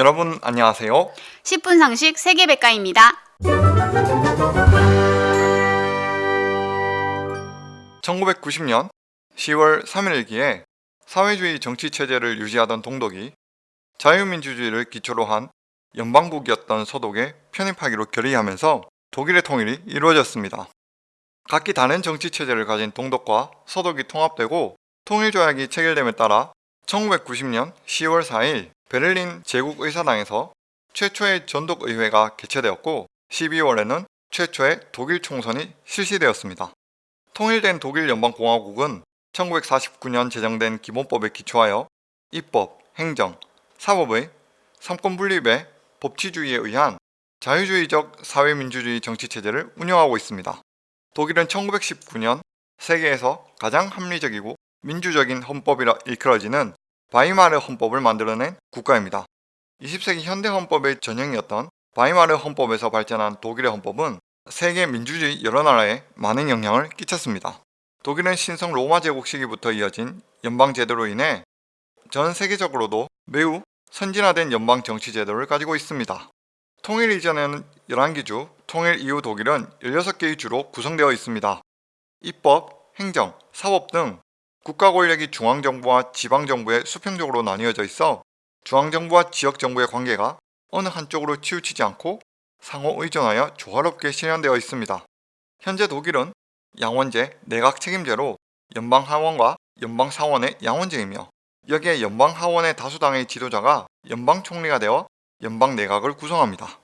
여러분 안녕하세요. 10분 상식 세계백과입니다. 1990년 10월 3일기에 사회주의 정치 체제를 유지하던 동독이 자유민주주의를 기초로 한 연방국이었던 서독에 편입하기로 결의하면서 독일의 통일이 이루어졌습니다. 각기 다른 정치 체제를 가진 동독과 서독이 통합되고 통일조약이 체결됨에 따라 1990년 10월 4일 베를린 제국의사당에서 최초의 전독의회가 개최되었고 12월에는 최초의 독일 총선이 실시되었습니다. 통일된 독일 연방공화국은 1949년 제정된 기본법에 기초하여 입법, 행정, 사법의 삼권 분립의 법치주의에 의한 자유주의적 사회민주주의 정치체제를 운영하고 있습니다. 독일은 1919년 세계에서 가장 합리적이고 민주적인 헌법이라 일컬어지는 바이마르 헌법을 만들어낸 국가입니다. 20세기 현대 헌법의 전형이었던 바이마르 헌법에서 발전한 독일의 헌법은 세계 민주주의 여러 나라에 많은 영향을 끼쳤습니다. 독일은 신성 로마 제국 시기부터 이어진 연방 제도로 인해 전 세계적으로도 매우 선진화된 연방 정치 제도를 가지고 있습니다. 통일 이전에는 11개 주, 통일 이후 독일은 16개의 주로 구성되어 있습니다. 입법, 행정, 사법 등 국가 권력이 중앙정부와 지방정부에 수평적으로 나뉘어져 있어 중앙정부와 지역정부의 관계가 어느 한쪽으로 치우치지 않고 상호 의존하여 조화롭게 실현되어 있습니다. 현재 독일은 양원제, 내각 책임제로 연방하원과 연방사원의 양원제이며 여기에 연방하원의 다수당의 지도자가 연방총리가 되어 연방내각을 구성합니다.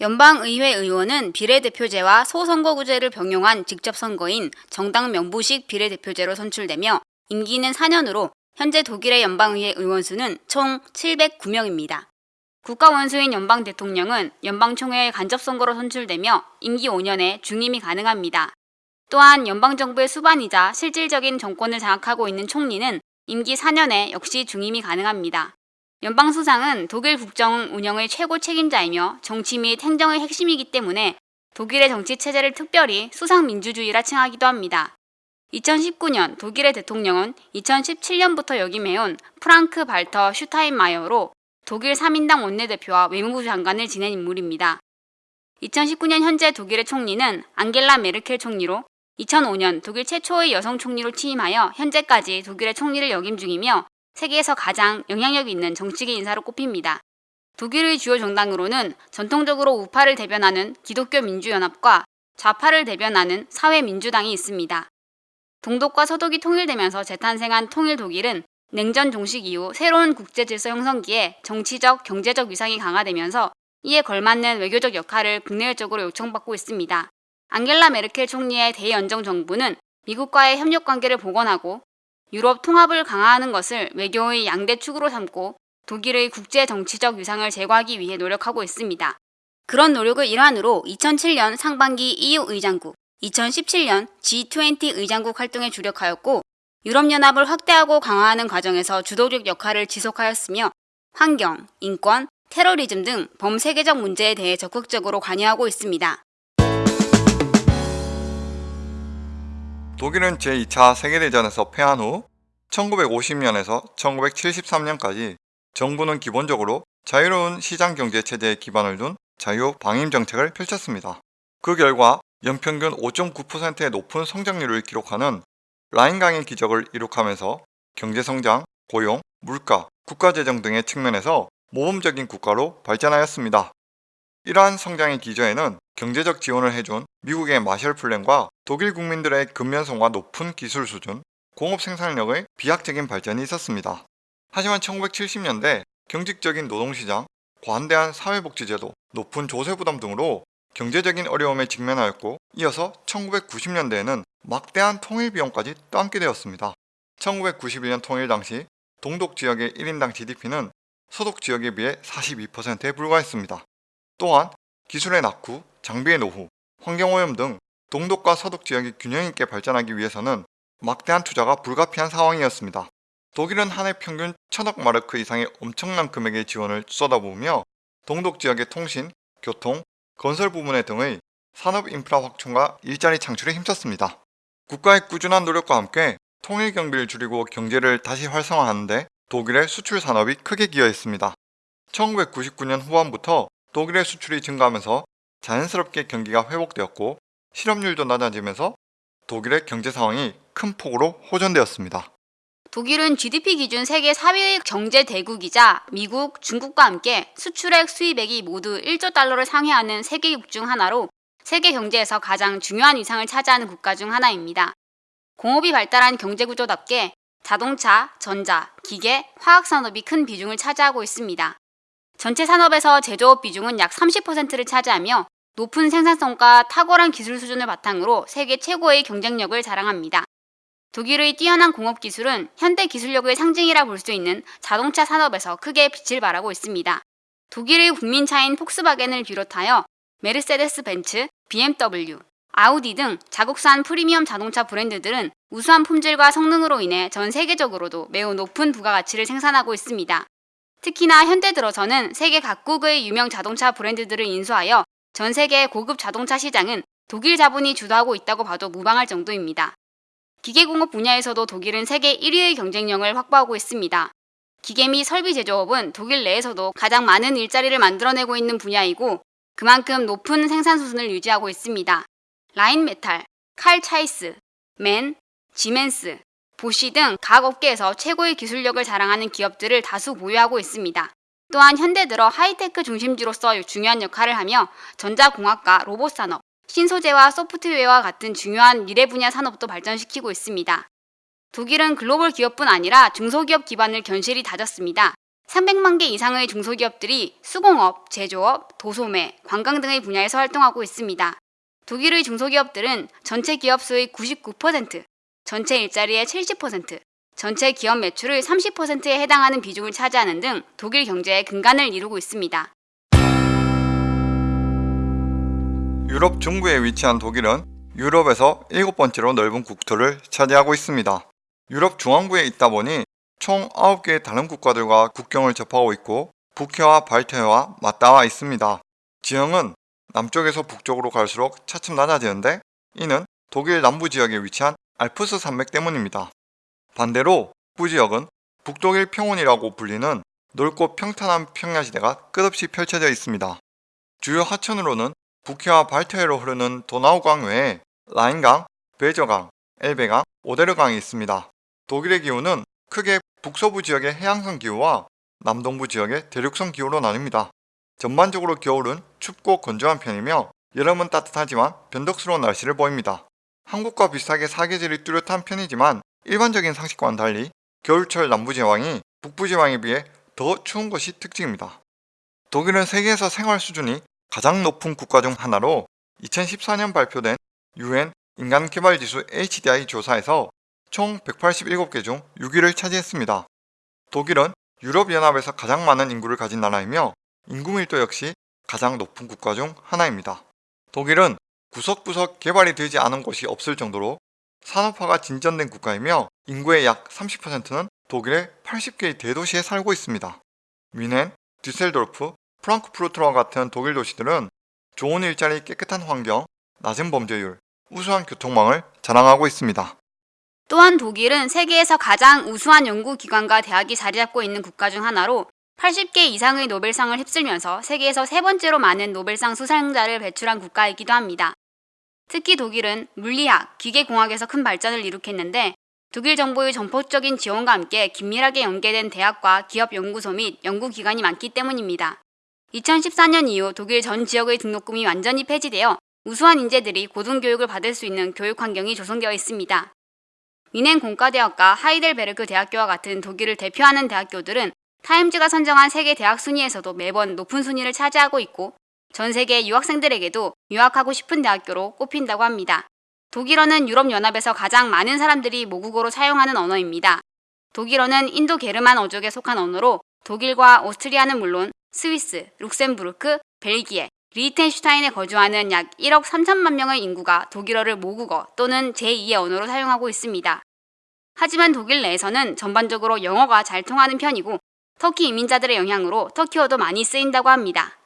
연방의회 의원은 비례대표제와 소선거구제를 병용한 직접선거인 정당 명부식 비례대표제로 선출되며 임기는 4년으로 현재 독일의 연방의회 의원 수는 총 709명입니다. 국가 원수인 연방 대통령은 연방총회의 간접선거로 선출되며 임기 5년에 중임이 가능합니다. 또한 연방정부의 수반이자 실질적인 정권을 장악하고 있는 총리는 임기 4년에 역시 중임이 가능합니다. 연방수상은 독일 국정 운영의 최고 책임자이며 정치 및 행정의 핵심이기 때문에 독일의 정치 체제를 특별히 수상민주주의라 칭하기도 합니다. 2019년 독일의 대통령은 2017년부터 역임해온 프랑크 발터 슈타인마이어로 독일 사민당 원내대표와 외무부 장관을 지낸 인물입니다. 2019년 현재 독일의 총리는 앙겔라 메르켈 총리로 2005년 독일 최초의 여성 총리로 취임하여 현재까지 독일의 총리를 역임 중이며 세계에서 가장 영향력 있는 정치계 인사로 꼽힙니다. 독일의 주요 정당으로는 전통적으로 우파를 대변하는 기독교 민주연합과 좌파를 대변하는 사회민주당이 있습니다. 동독과 서독이 통일되면서 재탄생한 통일 독일은 냉전 종식 이후 새로운 국제 질서 형성기에 정치적, 경제적 위상이 강화되면서 이에 걸맞는 외교적 역할을 국내외적으로 요청받고 있습니다. 앙겔라 메르켈 총리의 대연정 정부는 미국과의 협력 관계를 복원하고 유럽 통합을 강화하는 것을 외교의 양대 축으로 삼고 독일의 국제 정치적 위상을 제고하기 위해 노력하고 있습니다. 그런 노력의 일환으로 2007년 상반기 EU 의장국, 2017년 G20 의장국 활동에 주력하였고 유럽연합을 확대하고 강화하는 과정에서 주도적 역할을 지속하였으며 환경, 인권, 테러리즘 등 범세계적 문제에 대해 적극적으로 관여하고 있습니다. 독일은 제2차 세계대전에서 패한 후 1950년에서 1973년까지 정부는 기본적으로 자유로운 시장경제 체제에 기반을 둔 자유 방임 정책을 펼쳤습니다. 그 결과 연평균 5.9%의 높은 성장률을 기록하는 라인강의 기적을 이룩하면서 경제성장, 고용, 물가, 국가재정 등의 측면에서 모범적인 국가로 발전하였습니다. 이러한 성장의 기저에는 경제적 지원을 해준 미국의 마셜 플랜과 독일 국민들의 근면성과 높은 기술 수준, 공업 생산력의 비약적인 발전이 있었습니다. 하지만 1970년대 경직적인 노동시장, 관대한 사회복지제도, 높은 조세부담 등으로 경제적인 어려움에 직면하였고 이어서 1990년대에는 막대한 통일 비용까지 떠안게 되었습니다. 1991년 통일 당시 동독 지역의 1인당 GDP는 서독 지역에 비해 42%에 불과했습니다. 또한 기술의 낙후, 장비의 노후, 환경오염 등 동독과 서독 지역이 균형 있게 발전하기 위해서는 막대한 투자가 불가피한 상황이었습니다. 독일은 한 해 평균 천억 마르크 이상의 엄청난 금액의 지원을 쏟아부으며 동독 지역의 통신, 교통, 건설 부문에 등의 산업 인프라 확충과 일자리 창출에 힘썼습니다. 국가의 꾸준한 노력과 함께 통일 경비를 줄이고 경제를 다시 활성화하는데 독일의 수출 산업이 크게 기여했습니다. 1999년 후반부터 독일의 수출이 증가하면서 자연스럽게 경기가 회복되었고 실업률도 낮아지면서 독일의 경제 상황이 큰 폭으로 호전되었습니다. 독일은 GDP 기준 세계 4위의 경제 대국이자 미국, 중국과 함께 수출액 수입액이 모두 1조 달러를 상회하는 세계국 중 하나로 세계 경제에서 가장 중요한 위상을 차지하는 국가 중 하나입니다. 공업이 발달한 경제 구조답게 자동차, 전자, 기계, 화학 산업이 큰 비중을 차지하고 있습니다. 전체 산업에서 제조업 비중은 약 30%를 차지하며 높은 생산성과 탁월한 기술 수준을 바탕으로 세계 최고의 경쟁력을 자랑합니다. 독일의 뛰어난 공업 기술은 현대 기술력의 상징이라 볼 수 있는 자동차 산업에서 크게 빛을 발하고 있습니다. 독일의 국민차인 폭스바겐을 비롯하여 메르세데스 벤츠, BMW, 아우디 등 자국산 프리미엄 자동차 브랜드들은 우수한 품질과 성능으로 인해 전 세계적으로도 매우 높은 부가가치를 생산하고 있습니다. 특히나 현대 들어서는 세계 각국의 유명 자동차 브랜드들을 인수하여 전 세계 고급 자동차 시장은 독일 자본이 주도하고 있다고 봐도 무방할 정도입니다. 기계공업 분야에서도 독일은 세계 1위의 경쟁력을 확보하고 있습니다. 기계 및 설비 제조업은 독일 내에서도 가장 많은 일자리를 만들어내고 있는 분야이고 그만큼 높은 생산 수준을 유지하고 있습니다. 라인메탈, 칼 차이스, MAN, 지멘스, 보시 등 각 업계에서 최고의 기술력을 자랑하는 기업들을 다수 보유하고 있습니다. 또한 현대 들어 하이테크 중심지로서 중요한 역할을 하며 전자공학과 로봇 산업, 신소재와 소프트웨어와 같은 중요한 미래 분야 산업도 발전시키고 있습니다. 독일은 글로벌 기업뿐 아니라 중소기업 기반을 견실히 다졌습니다. 300만 개 이상의 중소기업들이 수공업, 제조업, 도소매, 관광 등의 분야에서 활동하고 있습니다. 독일의 중소기업들은 전체 기업 수의 99%, 전체 일자리의 70%, 전체 기업 매출의 30%에 해당하는 비중을 차지하는 등 독일 경제의 근간을 이루고 있습니다. 유럽 중부에 위치한 독일은 유럽에서 일곱 번째로 넓은 국토를 차지하고 있습니다. 유럽 중앙부에 있다 보니 총 9개의 다른 국가들과 국경을 접하고 있고 북해와 발트해와 맞닿아 있습니다. 지형은 남쪽에서 북쪽으로 갈수록 차츰 낮아지는데 이는 독일 남부 지역에 위치한 알프스 산맥 때문입니다. 반대로 북부 지역은 북독일 평원이라고 불리는 넓고 평탄한 평야지대가 끝없이 펼쳐져 있습니다. 주요 하천으로는 북해와 발트해로 흐르는 도나우강 외에 라인강, 베저강, 엘베강, 오데르강이 있습니다. 독일의 기후는 크게 북서부 지역의 해양성 기후와 남동부 지역의 대륙성 기후로 나뉩니다. 전반적으로 겨울은 춥고 건조한 편이며 여름은 따뜻하지만 변덕스러운 날씨를 보입니다. 한국과 비슷하게 사계절이 뚜렷한 편이지만 일반적인 상식과는 달리 겨울철 남부지방이 북부지방에 비해 더 추운 것이 특징입니다. 독일은 세계에서 생활 수준이 가장 높은 국가 중 하나로 2014년 발표된 UN 인간개발지수 HDI 조사에서 총 187개 중 6위를 차지했습니다. 독일은 유럽연합에서 가장 많은 인구를 가진 나라이며 인구 밀도 역시 가장 높은 국가 중 하나입니다. 독일은 구석구석 개발이 되지 않은 곳이 없을 정도로 산업화가 진전된 국가이며 인구의 약 30%는 독일의 80개의 대도시에 살고 있습니다. 뮌헨, düsseldorf, 프랑크푸르트와 같은 독일 도시들은 좋은 일자리, 깨끗한 환경, 낮은 범죄율, 우수한 교통망을 자랑하고 있습니다. 또한 독일은 세계에서 가장 우수한 연구기관과 대학이 자리 잡고 있는 국가 중 하나로 80개 이상의 노벨상을 휩쓸면서 세계에서 세 번째로 많은 노벨상 수상자를 배출한 국가이기도 합니다. 특히 독일은 물리학, 기계공학에서 큰 발전을 이룩했는데 독일 정부의 전폭적인 지원과 함께 긴밀하게 연계된 대학과 기업 연구소 및 연구기관이 많기 때문입니다. 2014년 이후 독일 전 지역의 등록금이 완전히 폐지되어 우수한 인재들이 고등교육을 받을 수 있는 교육 환경이 조성되어 있습니다. 위넨 공과대학과 하이델베르크 대학교와 같은 독일을 대표하는 대학교들은 타임즈가 선정한 세계 대학 순위에서도 매번 높은 순위를 차지하고 있고 전 세계 유학생들에게도 유학하고 싶은 대학교로 꼽힌다고 합니다. 독일어는 유럽연합에서 가장 많은 사람들이 모국어로 사용하는 언어입니다. 독일어는 인도 게르만 어족에 속한 언어로 독일과 오스트리아는 물론 스위스, 룩셈부르크, 벨기에, 리히텐슈타인에 거주하는 약 1억 3천만 명의 인구가 독일어를 모국어 또는 제2의 언어로 사용하고 있습니다. 하지만 독일 내에서는 전반적으로 영어가 잘 통하는 편이고 터키 이민자들의 영향으로 터키어도 많이 쓰인다고 합니다.